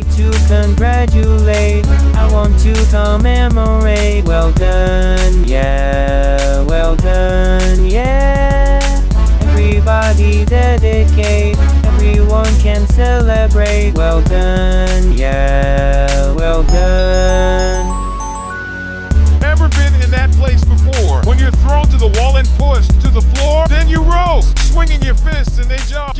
to congratulate. I want to commemorate. Well done, yeah Well done, yeah. Everybody dedicate. Everyone can celebrate. Well done, yeah Well done. Never been in that place before. When you're thrown to the wall and pushed to the floor Then you roll, swinging your fists and they jump.